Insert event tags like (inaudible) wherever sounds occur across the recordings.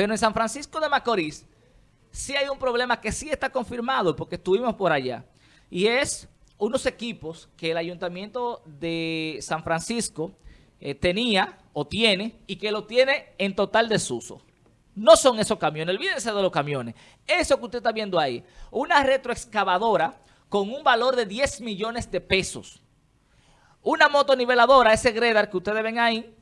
Pero en San Francisco de Macorís sí hay un problema que sí está confirmado porque estuvimos por allá. Y es unos equipos que el Ayuntamiento de San Francisco eh, tenía o tiene y que lo tiene en total desuso. No son esos camiones, olvídense de los camiones. Eso que usted está viendo ahí, una retroexcavadora con un valor de 10 millones de pesos. Una motoniveladora, ese Gredar que ustedes ven ahí,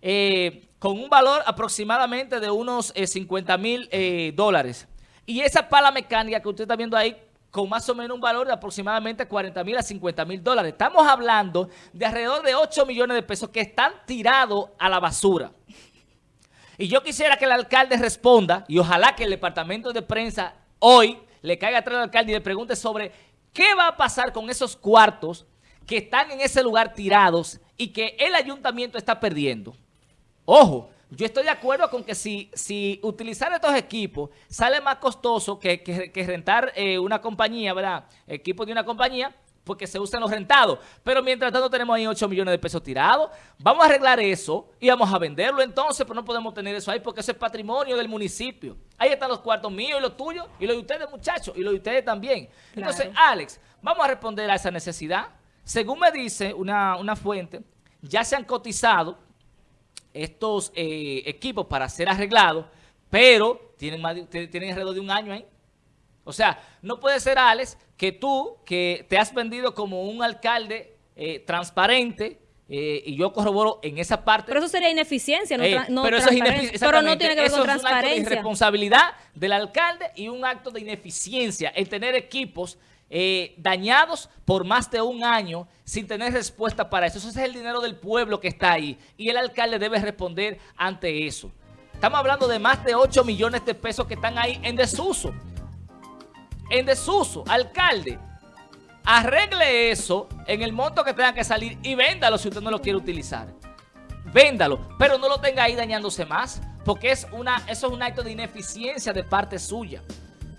eh, con un valor aproximadamente de unos 50 eh, mil eh, dólares. Y esa pala mecánica que usted está viendo ahí, con más o menos un valor de aproximadamente 40 mil a 50 mil dólares. Estamos hablando de alrededor de 8 millones de pesos que están tirados a la basura. Y yo quisiera que el alcalde responda, y ojalá que el departamento de prensa hoy le caiga atrás al alcalde y le pregunte sobre qué va a pasar con esos cuartos que están en ese lugar tirados y que el ayuntamiento está perdiendo. Ojo, yo estoy de acuerdo con que si, si utilizar estos equipos sale más costoso que, rentar eh, una compañía, ¿verdad? Equipos de una compañía, porque se usan los rentados. Pero mientras tanto tenemos ahí 8 millones de pesos tirados. Vamos a arreglar eso y vamos a venderlo entonces, pero no podemos tener eso ahí porque ese es patrimonio del municipio. Ahí están los cuartos míos y los tuyos y los de ustedes, muchachos, y los de ustedes también. Entonces, Alex, vamos a responder a esa necesidad. Según me dice una, una fuente, ya se han cotizado estos eh, equipos para ser arreglados, pero tienen, más tienen alrededor de un año ahí. O sea, no puede ser, Alex, que tú, que te has vendido como un alcalde eh, transparente, eh, y yo corroboro en esa parte. Pero eso sería ineficiencia, no, no pero eso es Pero no tiene que ver con transparencia. Es un acto de irresponsabilidad del alcalde y un acto de ineficiencia el tener equipos eh, dañados por más de un año sin tener respuesta para eso. Eso es el dinero del pueblo que está ahí y el alcalde debe responder ante eso. Estamos hablando de más de 8 millones de pesos que están ahí en desuso. En desuso. Alcalde, arregle eso en el monto que tenga que salir y véndalo si usted no lo quiere utilizar. Véndalo, pero no lo tenga ahí dañándose más, porque es una, eso es un acto de ineficiencia de parte suya.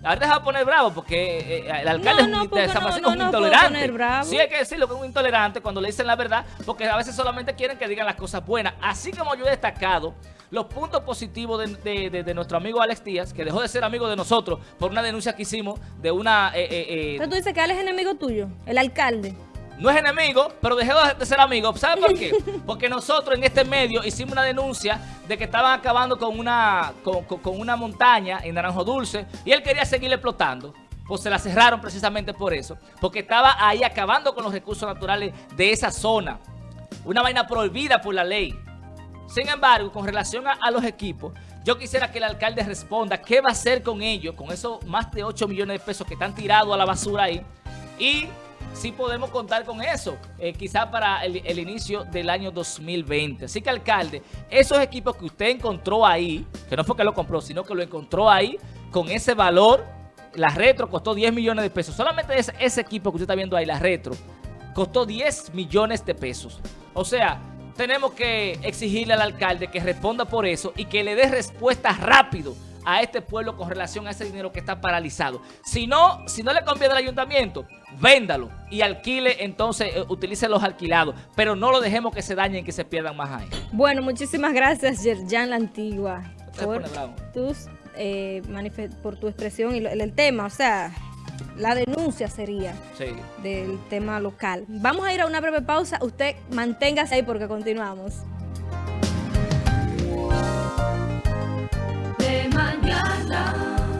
Ahora deja poner bravo porque eh, eh, el alcalde no, de San Francisco es un intolerante. Sí hay que decirlo que es un intolerante cuando le dicen la verdad porque a veces solamente quieren que digan las cosas buenas. Así como yo he destacado los puntos positivos de, nuestro amigo Alex Díaz, que dejó de ser amigo de nosotros por una denuncia que hicimos de una... Eh, eh, eh tú dices que Alex es enemigo tuyo, el alcalde no es enemigo, pero dejó de ser amigo. ¿Sabe por qué? (laughs) Porque nosotros en este medio hicimos una denuncia de que estaban acabando con una, con, una montaña en Naranjo Dulce y él quería seguir explotando. Pues se la cerraron precisamente por eso. Porque estaba ahí acabando con los recursos naturales de esa zona. Una vaina prohibida por la ley. Sin embargo, con relación a, a los equipos, yo quisiera que el alcalde responda qué va a hacer con ellos, con esos más de 8 millones de pesos que están tirados a la basura ahí. Y sí podemos contar con eso, eh, quizá para el, inicio del año 2020. Así que, alcalde, esos equipos que usted encontró ahí, que no fue que lo compró, sino que lo encontró ahí, con ese valor, la retro costó 10 millones de pesos. Solamente ese, ese equipo que usted está viendo ahí, la retro, costó 10 millones de pesos. O sea, tenemos que exigirle al alcalde que responda por eso y que le dé respuesta rápido a este pueblo con relación a ese dinero que está paralizado. Si no, si no le conviene al ayuntamiento, véndalo y alquile, entonces eh, utilice los alquilados, pero no lo dejemos que se dañen y que se pierdan más ahí. Bueno, muchísimas gracias, Yerjan La Antigua, por, tus, eh, por tu expresión y el, tema, o sea, la denuncia sería del tema local. Vamos a ir a una breve pausa, usted manténgase ahí porque continuamos.